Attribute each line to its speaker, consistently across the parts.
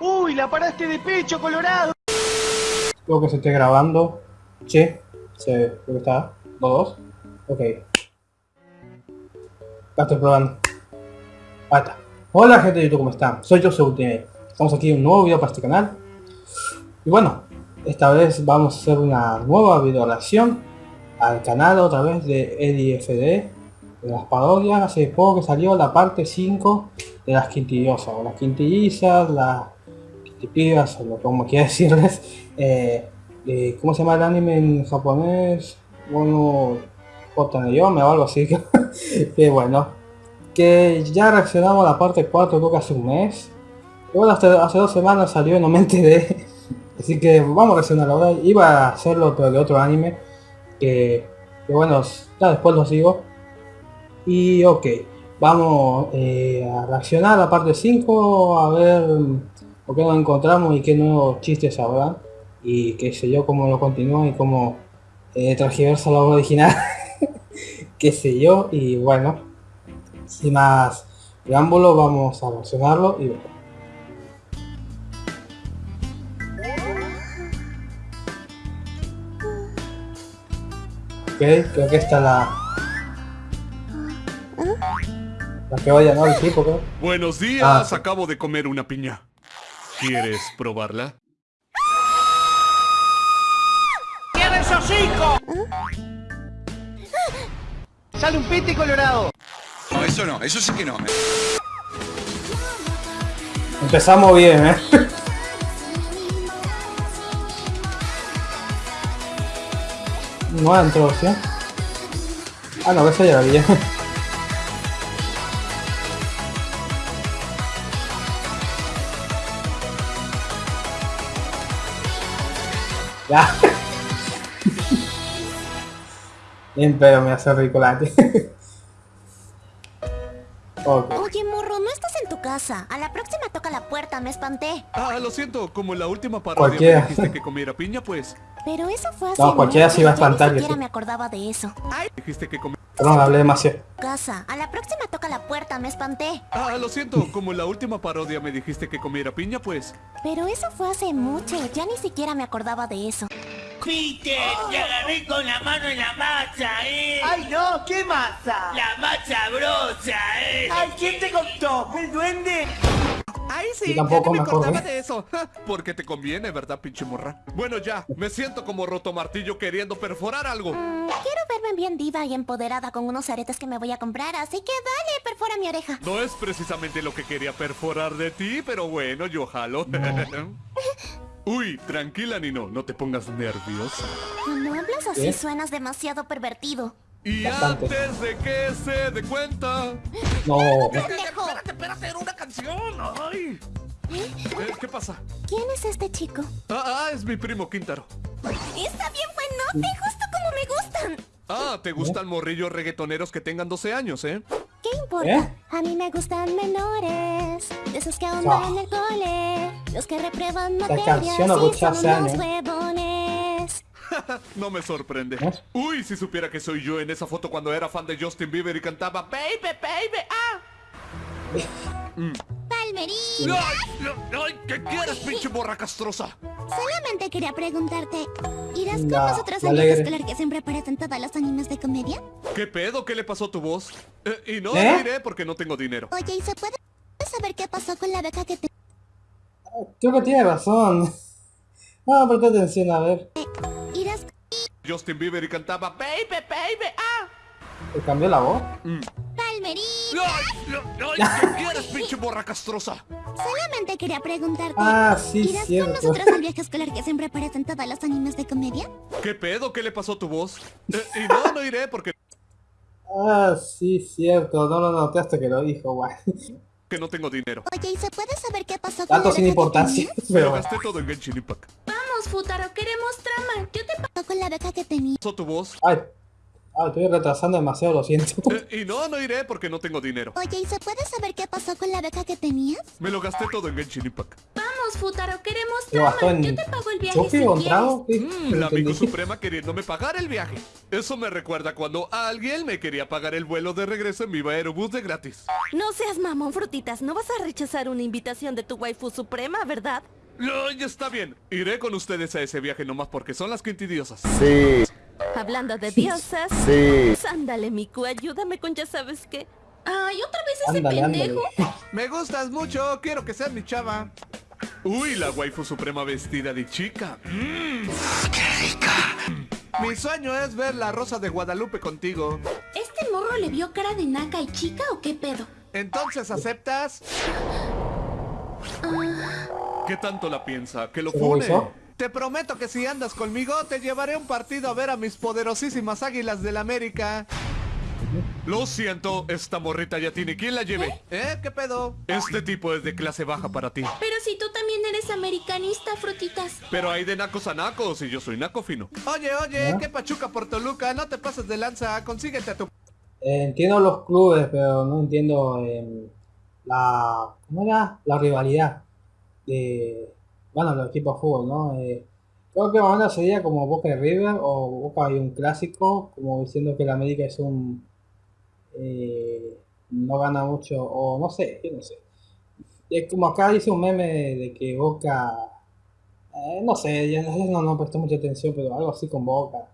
Speaker 1: ¡Uy, la paraste de pecho, Colorado!
Speaker 2: Creo que se esté grabando. Sí, sí, creo que está. ¿Dos? Ok. Acá estoy probando. Ahí está. Hola gente de YouTube, ¿cómo están? Soy Joseph Ultimate. Estamos aquí en un nuevo video para este canal. Y bueno, esta vez vamos a hacer una nueva video reacción al canal otra vez de EDFD de las parodias. Hace poco que salió la parte 5 de las quintillosas, o las quintillizas, las quintipibas, o como quiera decirles. Eh, ¿Cómo se llama el anime en japonés? Bueno, Yomi o algo así. que bueno, que ya reaccionamos a la parte 4 creo que hace un mes. Y bueno, hace, dos semanas salió y no me enteré. Así que vamos a reaccionar ahora. Iba a hacerlo pero de otro anime. Que, que bueno, ya después lo sigo. Y ok, vamos eh, a reaccionar a la parte 5, a ver por qué nos encontramos y qué nuevos chistes habrá. Y qué sé yo, cómo lo continúa y cómo eh, transgiversa la original. qué sé yo, y bueno, sin más preámbulo, vamos a reaccionarlo y bueno. Ok, creo que está la, La que vaya, ¿no? El tipo, ¿qué?
Speaker 3: Buenos días,
Speaker 2: Ah, sí.
Speaker 3: acabo de comer una piña. ¿Quieres probarla?
Speaker 1: ¡Cierra esos hocico! ¡Sale un piti, Colorado!
Speaker 4: No, eso no, eso sí que no.
Speaker 2: Empezamos bien, ¿eh? Nueva introducción. Ah, no, esa ya la vi. Ya. Bien, pero me hace ricolate. ok.
Speaker 5: Oye, morro, no estás en tu casa. A la próxima puerta, me espanté.
Speaker 3: Ah, lo siento, como en la última parodia
Speaker 2: Cualquiera.
Speaker 3: me dijiste que comiera piña, pues.
Speaker 5: Pero eso fue hace
Speaker 2: No, cualquiera se iba a
Speaker 5: ni
Speaker 2: espantar, que
Speaker 5: siquiera me acordaba de eso.
Speaker 3: Dijiste que comiera...
Speaker 2: Perdón, hablé demasiado.
Speaker 5: Casa. A la próxima toca la puerta, me espanté.
Speaker 3: Ah, lo siento, como en la última parodia me dijiste que comiera piña, pues.
Speaker 5: Pero eso fue hace mucho, ya ni siquiera me acordaba de eso.
Speaker 6: Peter, te agarré con la mano en la masa, eh.
Speaker 1: ¡Ay, no! ¿Qué masa?
Speaker 6: La masa brosa, eh.
Speaker 1: ¡Ay, quién te contó! ¿El duende?
Speaker 3: Ay,
Speaker 2: Yo tampoco me acordé.
Speaker 3: de eso. Porque te conviene, ¿verdad, pinche morra? Bueno, ya, me siento como roto martillo queriendo perforar algo.
Speaker 5: Mm, quiero verme bien diva y empoderada con unos aretes que me voy a comprar, así que dale, perfora mi oreja.
Speaker 3: No es precisamente lo que quería perforar de ti, pero bueno, yo jalo. Uy, tranquila, Nino, no te pongas nerviosa.
Speaker 5: Cuando hablas así suenas demasiado pervertido.
Speaker 3: Y
Speaker 2: Bastante.
Speaker 3: antes de que se dé cuenta...
Speaker 2: No.
Speaker 5: ¡Pendejo!
Speaker 3: Espérate, espérate, era una canción. Ay. Eh, ¿Qué pasa?
Speaker 5: ¿Quién es este chico?
Speaker 3: Ah, ah, es mi primo Quintaro.
Speaker 5: Está bien buenote, justo como me gustan.
Speaker 3: Ah, ¿te gustan morrillos reggaetoneros que tengan 12 años, eh?
Speaker 5: ¿Qué importa?
Speaker 2: ¿Eh?
Speaker 5: A mí me gustan menores, de esos que aún
Speaker 2: Ah.
Speaker 5: van en el cole, los que reprueban materias y son unos
Speaker 2: años.
Speaker 3: No me sorprende.
Speaker 2: ¿Eh?
Speaker 3: Uy, si supiera que soy yo en esa foto cuando era fan de Justin Bieber y cantaba Baby, baby, ah.
Speaker 5: Palmerín,
Speaker 3: ¡Ay, no, ay, ¿Qué quieres, pinche morra castrosa?
Speaker 5: solamente quería preguntarte, ¿irás con nosotros al viaje escolar que siempre aparecen todos los animes de comedia?
Speaker 3: ¿Qué pedo? ¿Qué le pasó a tu voz? Eh, y no
Speaker 2: ¿Eh?
Speaker 3: diré porque no tengo dinero.
Speaker 5: Oye, ¿y se puede saber qué pasó con la beca que te...
Speaker 2: Creo que tiene razón. No, presta atención, a ver.
Speaker 5: ¿Irás
Speaker 3: Justin Bieber y cantaba Baby, baby, ah.
Speaker 2: ¿Te cambió la voz?
Speaker 5: Palmerín?
Speaker 3: ¡Ay, no, ay, ¿Qué quieres, pinche morra castrosa?
Speaker 5: Solamente quería preguntarte,
Speaker 2: Ah, sí,
Speaker 5: ¿irás con nosotros al viaje escolar que siempre aparecen todos los animes de comedia?
Speaker 3: ¿Qué pedo? ¿Qué le pasó a tu voz? Eh, y no, no iré porque
Speaker 2: Ah, sí, cierto. No lo noté hasta que lo dijo, guay.
Speaker 3: que no tengo dinero.
Speaker 5: Oye, ¿y se puede saber qué pasó con
Speaker 2: Datos
Speaker 5: la
Speaker 2: sin importancia, pero
Speaker 3: gasté todo en Genshin Impact.
Speaker 5: Vamos, Futaro, queremos trama. ¿Qué te pasó con la beca que tenías?
Speaker 3: ¿Pasó tu voz?
Speaker 2: Ay, ay, estoy retrasando demasiado, lo siento.
Speaker 3: Eh, y no, no iré porque no tengo dinero.
Speaker 5: Oye, ¿y se puede saber qué pasó con la beca que tenías?
Speaker 3: Me lo gasté todo en Genshin Impact.
Speaker 5: Vamos,
Speaker 7: Vamos, Futaro, queremos
Speaker 2: ¿Lo gastó
Speaker 7: drama.
Speaker 2: en
Speaker 7: Yo te pago el viaje si quieres.
Speaker 3: Mm, la amigo suprema queriéndome pagar el viaje. Eso me recuerda cuando alguien me quería pagar el vuelo de regreso en mi aerobús de gratis.
Speaker 8: No seas mamón, frutitas. No vas a rechazar una invitación de tu waifu suprema, ¿verdad?
Speaker 3: No, ya está bien. Iré con ustedes a ese viaje nomás porque son las quintidiosas.
Speaker 8: Hablando de diosas. Ándale, Miku, ayúdame con ya sabes qué.
Speaker 7: Ay, otra vez ese
Speaker 2: Ándale, ándale.
Speaker 7: pendejo.
Speaker 3: Me gustas mucho, quiero que seas mi chava. Uy, la waifu suprema vestida de chica. Mm. Mi sueño es ver la rosa de Guadalupe contigo.
Speaker 7: ¿Este morro le vio cara de naca y chica o qué pedo?
Speaker 3: Entonces, ¿aceptas? ¿Qué tanto la piensa? ¿Que lo
Speaker 2: hizo?
Speaker 3: Te prometo que si andas conmigo, te llevaré un partido a ver a mis poderosísimas águilas del América. Lo siento, esta morrita ya tiene quien la lleve. ¿Eh? ¿Qué pedo? Este tipo es de clase baja para ti.
Speaker 7: Pero si tú también eres americanista, frutitas.
Speaker 3: Pero hay de nacos a nacos y yo soy naco fino. Oye, oye,
Speaker 2: ¿Ah?
Speaker 3: qué pachuca por Toluca, no te pases de lanza, consíguete a tu...
Speaker 2: Eh, entiendo los clubes, pero no entiendo em, la... ¿Cómo era? La rivalidad de... Bueno, los equipos de fútbol, ¿no? Eh, creo que menos sería como Boca y River o Boca y un clásico, como diciendo que el América es un... eh, no gana mucho, o no sé, yo no sé. Es como acá dice un meme de que Boca... eh, no sé, ya no, no prestó mucha atención, pero algo así con Boca.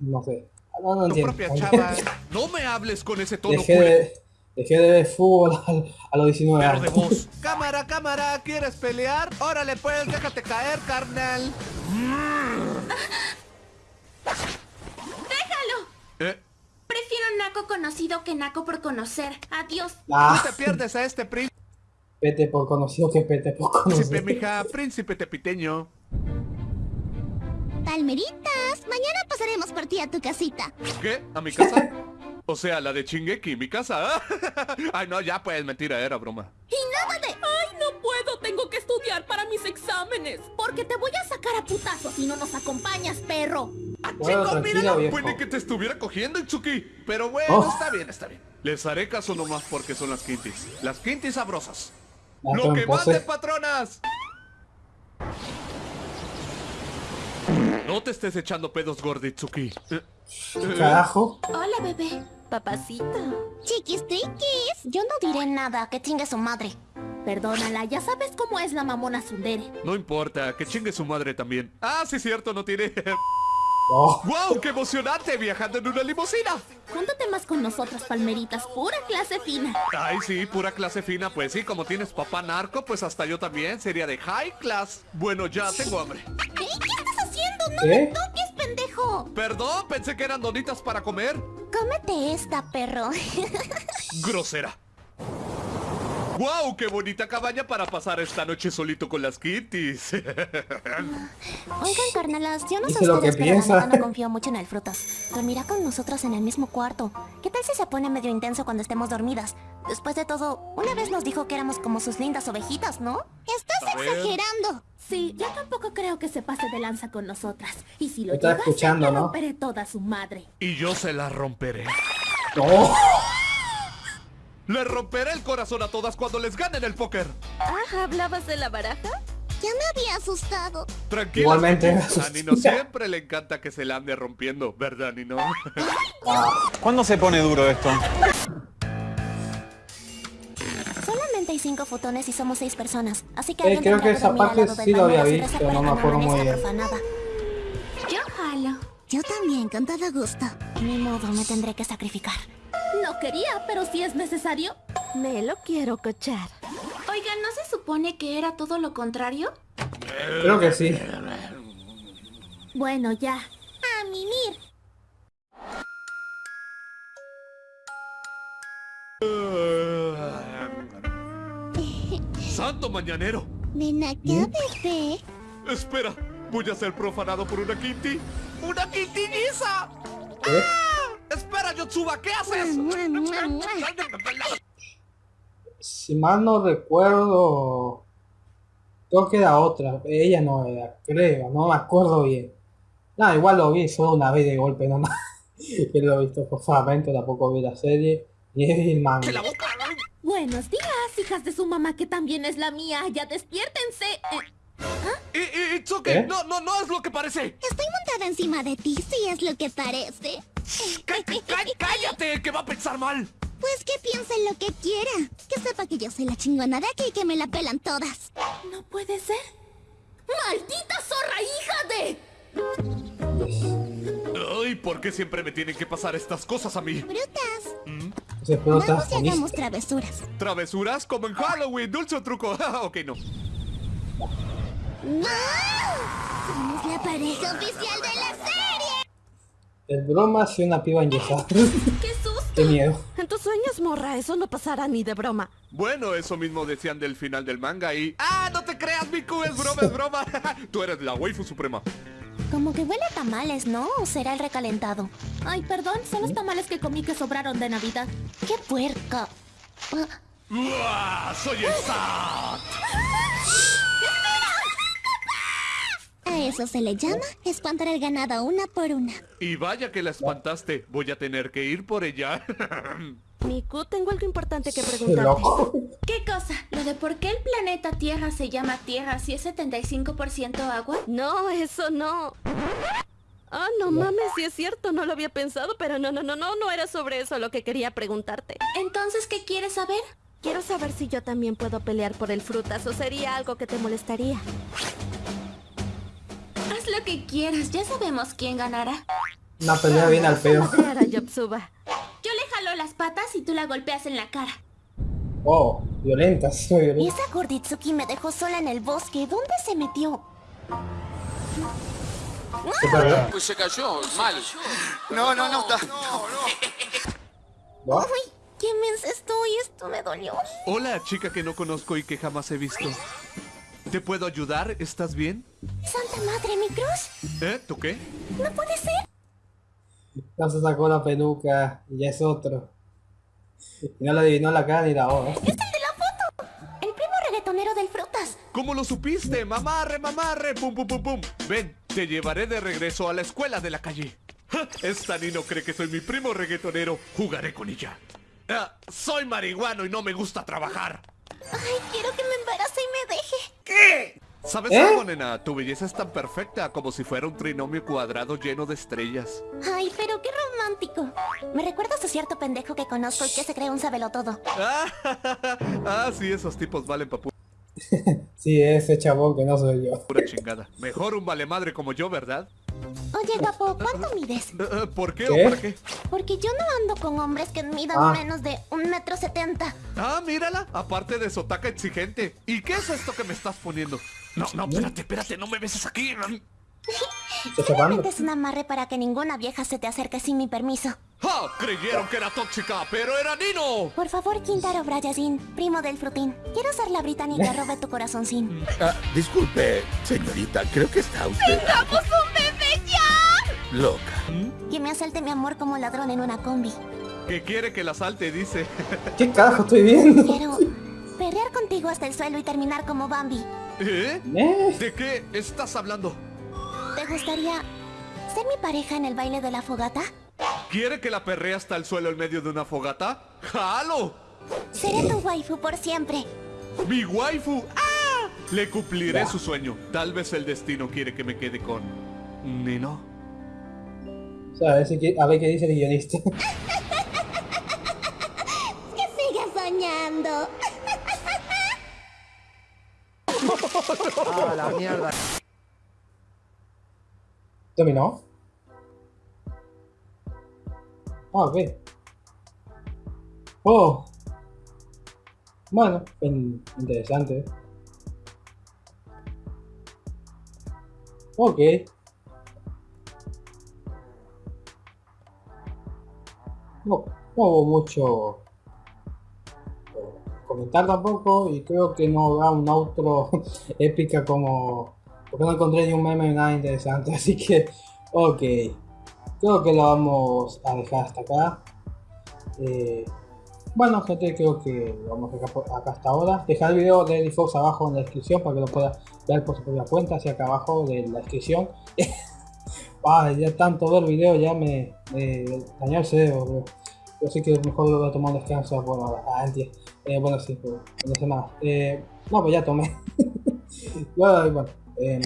Speaker 2: No sé. No, no
Speaker 3: tu
Speaker 2: entiendo.
Speaker 3: propia chava. No me hables con ese tono
Speaker 2: Dejé de, dejé de ver fútbol a los 19
Speaker 3: Pero de
Speaker 2: años.
Speaker 3: cámara, cámara, ¿quieres pelear? Órale pues, déjate caer, carnal.
Speaker 7: ¡Déjalo!
Speaker 3: Eh,
Speaker 7: Prefiero naco conocido que naco por conocer. Adiós.
Speaker 2: Ah,
Speaker 3: no te pierdes a este príncipe,
Speaker 2: pete por conocido que pete por conocido.
Speaker 3: mija, príncipe tepiteño.
Speaker 5: Palmeritas, mañana pasaremos por ti a tu casita.
Speaker 3: ¿Qué? ¿A mi casa? O sea, la de Chingeki, mi casa. Ay, no, ya pues, mentira, era broma.
Speaker 5: Y nada de...
Speaker 8: ¡Ay, no puedo! Tengo que estudiar para mis exámenes.
Speaker 5: Porque te voy a sacar a putazos si no nos acompañas, perro.
Speaker 2: Bueno, tranquilo, viejo.
Speaker 3: Puede que te estuviera cogiendo, Itsuki. Pero bueno,
Speaker 2: Oh.
Speaker 3: está bien, está bien. Les haré caso nomás porque son las quintis. Las quintis sabrosas.
Speaker 2: Ah,
Speaker 3: ¡Lo que
Speaker 2: pose.
Speaker 3: mande, patronas! No te estés echando pedos, Gorditsuki. Eh, eh,
Speaker 2: Carajo.
Speaker 7: Hola, bebé.
Speaker 8: Papacita.
Speaker 5: Chiquis triquis. Yo no diré nada, que chingue su madre.
Speaker 7: Perdónala, ya sabes cómo es la mamona Sundere.
Speaker 3: no importa, que chingue su madre también. Ah, sí, cierto, no tiene...
Speaker 2: Oh,
Speaker 3: ¡Wow! ¡Qué emocionante viajando en una limusina!
Speaker 7: Júntate más con nosotras, palmeritas. Pura clase fina.
Speaker 3: Ay, sí, pura clase fina. Pues sí, como tienes papá narco, pues hasta yo también sería de high class. Bueno, ya tengo hambre.
Speaker 5: ¿Eh? ¿Qué estás haciendo? ¡No
Speaker 2: ¿Qué?
Speaker 5: me toques, pendejo!
Speaker 3: Perdón, pensé que eran donitas para comer.
Speaker 5: Cómete esta, perro.
Speaker 3: Grosera. ¡Wow! ¡Qué bonita cabaña para pasar esta noche solito con las kitties!
Speaker 5: Oigan, carnalas, yo no sé
Speaker 2: lo que piensa.
Speaker 5: no confío mucho en el frutas. Dormirá con nosotros en el mismo cuarto. ¿Qué tal si se pone medio intenso cuando estemos dormidas? Después de todo, una vez nos dijo que éramos como sus lindas ovejitas, ¿no? Estás exagerando.
Speaker 7: Sí, yo tampoco creo que se pase de lanza con nosotras. Y si lo hacer,
Speaker 2: escuchando,
Speaker 7: le
Speaker 2: ¿no?
Speaker 7: romperé toda su madre.
Speaker 3: y yo se la romperé. Le romperé el corazón a todas cuando les ganen el póker.
Speaker 8: Ah, ¿hablabas de la baraja?
Speaker 5: Ya me había asustado.
Speaker 3: Tranquila.
Speaker 2: Igualmente, me
Speaker 3: A Nino siempre le encanta que se la ande rompiendo, ¿verdad, Nino?
Speaker 9: ¿Cuándo se pone duro esto?
Speaker 5: Solamente hay cinco fotones y somos seis personas. Así que
Speaker 2: Eh, creo que esa parte sí lo había visto, no me acuerdo muy bien.
Speaker 5: profanada.
Speaker 7: Yo jalo.
Speaker 5: Yo también, con todo gusto. Ni modo, me tendré que sacrificar.
Speaker 7: No quería, pero si es necesario.
Speaker 8: Me lo quiero cochar.
Speaker 7: Oigan, ¿no se supone que era todo lo contrario?
Speaker 2: Creo que sí.
Speaker 7: Bueno, ya.
Speaker 5: A mimir.
Speaker 3: ¡Santo mañanero!
Speaker 5: Ven acá, bebé.
Speaker 3: Espera, voy a ser profanado por una Kitty. ¡Una Kitty-niza!
Speaker 2: ¿Qué?
Speaker 3: Espera, Yotsuba, ¿qué haces?
Speaker 2: Si mal no recuerdo, creo que era otra. Ella no era, creo, no me acuerdo bien. No, igual lo vi solo una vez de golpe nomás. que lo he visto forzadamente, tampoco vi la serie. Y es el.
Speaker 8: Buenos días, hijas de su mamá que también es la mía. Ya despiértense. Eh,
Speaker 3: i- It's okay.
Speaker 2: ¿Eh?
Speaker 3: No, no, no es lo que parece.
Speaker 5: Estoy montada encima de ti, si es lo que parece.
Speaker 3: Cá- cá- cá- ¡Cállate! ¡Que va a pensar mal!
Speaker 5: Pues que piense lo que quiera. Que sepa que yo soy la chingona de aquí y que me la pelan todas.
Speaker 8: no puede ser. ¡Maldita zorra, hija de!
Speaker 3: Ay, ¿por qué siempre me tienen que pasar estas cosas a mí?
Speaker 5: Brutas.
Speaker 2: Pedo está
Speaker 5: Vamos y hagamos travesuras.
Speaker 3: ¿Travesuras? Como en Halloween, dulce o truco. ok, no.
Speaker 5: ¡No! Somos la pareja oficial de la.
Speaker 2: El broma si una piba enyesada.
Speaker 8: ¡Qué susto!
Speaker 2: Qué miedo.
Speaker 8: En tus sueños, morra, eso no pasará ni de broma.
Speaker 3: Bueno, eso mismo decían del final del manga y... ¡Ah, no te creas, Miku! Es broma, es broma. Tú eres la waifu suprema.
Speaker 5: Como que huele a tamales, ¿no? ¿O será el recalentado?
Speaker 7: Ay, perdón, son los tamales que comí que sobraron de Navidad.
Speaker 5: ¡Qué puerca! Ah,
Speaker 3: ¡Uah! ¡Soy el Sat!
Speaker 5: A eso se le llama espantar al ganado una por una.
Speaker 3: Y vaya que la espantaste. Voy a tener que ir por ella.
Speaker 8: Miku, tengo algo importante que preguntarte.
Speaker 7: ¿Qué cosa? ¿Lo de por qué el planeta Tierra se llama Tierra si es 75% agua?
Speaker 8: No, eso no. Ah, no mames, sí es cierto, no lo había pensado, pero no, no, no, no, no era sobre eso lo que quería preguntarte.
Speaker 7: Entonces, ¿qué quieres saber?
Speaker 8: Quiero saber si yo también puedo pelear por el frutas o sería algo que te molestaría.
Speaker 7: Lo que quieras, ya sabemos quién ganará.
Speaker 2: Una pelea bien al
Speaker 8: Yotsuba.
Speaker 7: Yo le jalo las patas y tú la golpeas en la cara.
Speaker 2: Oh, violenta, sí, violenta.
Speaker 5: Esa Gorditsuki me dejó sola en el bosque. ¿Dónde se metió?
Speaker 2: ¿Qué tal?
Speaker 4: Pues se cayó, mal. No, no, no, está.
Speaker 2: ¿No?
Speaker 5: ¡Ay! ¡Qué mensa estoy! Esto me dolió.
Speaker 3: Hola, chica que no conozco y que jamás he visto. ¿Te puedo ayudar? ¿Estás bien?
Speaker 5: ¡Santa madre, mi cruz!
Speaker 3: ¿Eh? ¿Tú qué?
Speaker 5: ¡No puede ser!
Speaker 2: Ya se sacó la peluca y ya es otro. Y no le adivinó la cara ni la hora.
Speaker 5: ¡Es el de la foto! El primo reggaetonero del Frutas.
Speaker 3: ¿Cómo lo supiste? Mamarre, mamarre, pum, pum, pum, pum. Ven, te llevaré de regreso a la escuela de la calle. Ja, Esta ni no cree que soy mi primo reggaetonero. Jugaré con ella. Ah, soy marihuano y no me gusta trabajar.
Speaker 5: ¡Ay, quiero que me embarace y me deje!
Speaker 3: ¿Sabes
Speaker 2: ¿Eh?
Speaker 3: algo, nena? Tu belleza es tan perfecta como si fuera un trinomio cuadrado lleno de estrellas.
Speaker 5: ¡Ay, pero qué romántico! Me recuerdas a cierto pendejo que conozco y que se cree un sabelotodo.
Speaker 3: Ah, sí, esos tipos valen pa' pu-
Speaker 2: Sí, ese chabón que no soy yo.
Speaker 3: pura chingada. Mejor un vale madre como yo, ¿verdad?
Speaker 5: Oye, guapo, ¿cuánto mides?
Speaker 3: ¿Por qué,
Speaker 2: ¿Qué?
Speaker 3: o para qué?
Speaker 5: Porque yo no ando con hombres que midan
Speaker 2: Ah.
Speaker 5: menos de un metro setenta.
Speaker 3: Ah, mírala, aparte de sotaca exigente. ¿Y qué es esto que me estás poniendo? No, no, espérate, espérate, no me beses aquí.
Speaker 2: ¿Está chapando?
Speaker 5: Es un amarre para que ninguna vieja se te acerque sin mi permiso.
Speaker 3: ¡Ja! Creyeron que era tóxica, pero era Nino.
Speaker 5: Por favor, Quintaro Brayazin, primo del frutín. Quiero ser la británica que robe tu corazoncín.
Speaker 10: Ah, disculpe, señorita, creo que está usted
Speaker 5: ¡Tengamos un bebé ya!
Speaker 10: loca.
Speaker 5: Que me asalte mi amor como ladrón en una combi.
Speaker 3: Que quiere que la salte, dice.
Speaker 2: ¿Qué carajo estoy viendo?
Speaker 5: Quiero perrear contigo hasta el suelo y terminar como Bambi.
Speaker 3: ¿Eh?
Speaker 2: ¿Eh?
Speaker 3: ¿De qué estás hablando?
Speaker 5: ¿Te gustaría ser mi pareja en el baile de la fogata?
Speaker 3: ¿Quiere que la perree hasta el suelo en medio de una fogata? ¡Jalo!
Speaker 5: Seré tu waifu por siempre.
Speaker 3: ¡Mi waifu! ¡Ah! Le cumpliré su sueño. Tal vez el destino quiere que me quede con... Nino.
Speaker 2: O sea, a ver, si qui- a ver qué dice el guionista.
Speaker 5: Que sigas soñando.
Speaker 2: ¿Terminó? Ah, ok. Oh. Bueno, in- interesante. Ok. No, no hubo mucho comentar tampoco y creo que no habrá un outro épica como porque no encontré ni un meme nada interesante así que ok. Creo que lo vamos a dejar hasta acá. Eh, bueno gente creo que lo vamos a dejar por acá hasta ahora. Dejar el video de Fox abajo en la descripción para que lo pueda ver por su propia cuenta hacia acá abajo de la descripción. Ah, ya tanto ver el video ya me, me dañó el cerebro bro. Así que mejor voy a tomar descanso por eh, bueno, sí, por una semana. Eh, no, pues ya tomé. bueno, bueno eh,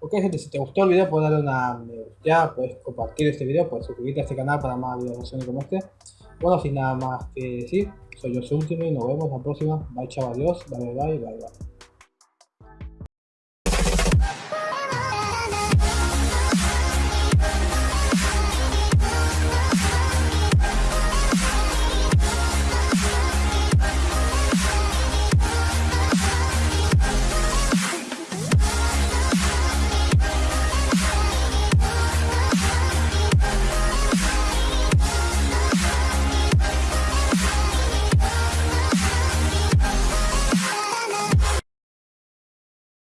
Speaker 2: ok gente, si te gustó el video puedes darle una me gusta, puedes compartir este video, puedes suscribirte a este canal para más videos como este. Bueno, sin nada más que decir, soy yo y nos vemos la próxima. Bye chao, adiós, bye bye bye. bye.